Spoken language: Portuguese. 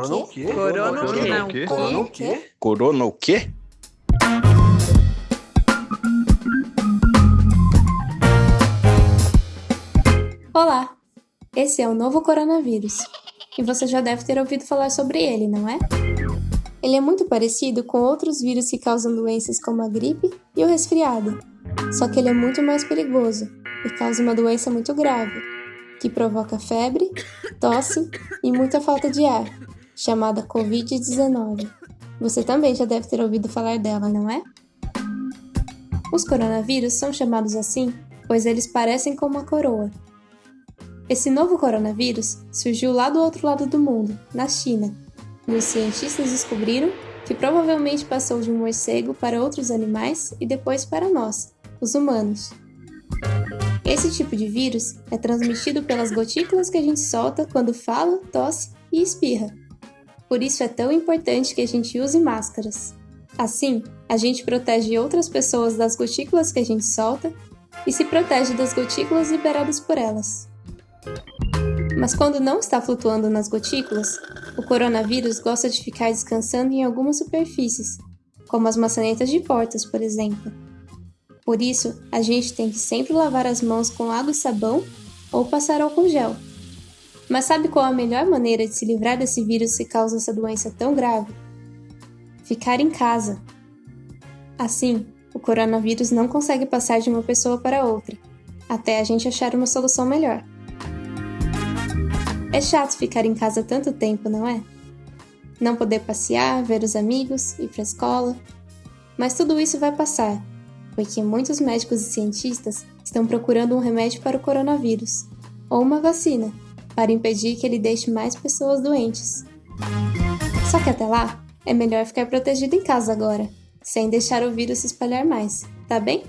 Corona o quê? Corona o Corona não. o quê? Corona o quê? Corona o quê? Olá! Esse é o novo coronavírus. E você já deve ter ouvido falar sobre ele, não é? Ele é muito parecido com outros vírus que causam doenças como a gripe e o resfriado. Só que ele é muito mais perigoso e causa uma doença muito grave, que provoca febre, tosse e muita falta de ar, chamada Covid-19. Você também já deve ter ouvido falar dela, não é? Os coronavírus são chamados assim pois eles parecem com uma coroa. Esse novo coronavírus surgiu lá do outro lado do mundo, na China, e os cientistas descobriram que provavelmente passou de um morcego para outros animais e depois para nós, os humanos. Esse tipo de vírus é transmitido pelas gotículas que a gente solta quando fala, tosse e espirra. Por isso é tão importante que a gente use máscaras. Assim, a gente protege outras pessoas das gotículas que a gente solta e se protege das gotículas liberadas por elas. Mas quando não está flutuando nas gotículas, o coronavírus gosta de ficar descansando em algumas superfícies, como as maçanetas de portas, por exemplo. Por isso, a gente tem que sempre lavar as mãos com água e sabão ou passar álcool gel. Mas sabe qual a melhor maneira de se livrar desse vírus que causa essa doença tão grave? Ficar em casa. Assim, o coronavírus não consegue passar de uma pessoa para outra, até a gente achar uma solução melhor. É chato ficar em casa tanto tempo, não é? Não poder passear, ver os amigos, ir para a escola. Mas tudo isso vai passar, porque muitos médicos e cientistas estão procurando um remédio para o coronavírus, ou uma vacina, para impedir que ele deixe mais pessoas doentes. Só que até lá, é melhor ficar protegido em casa agora sem deixar o vírus se espalhar mais, tá bem?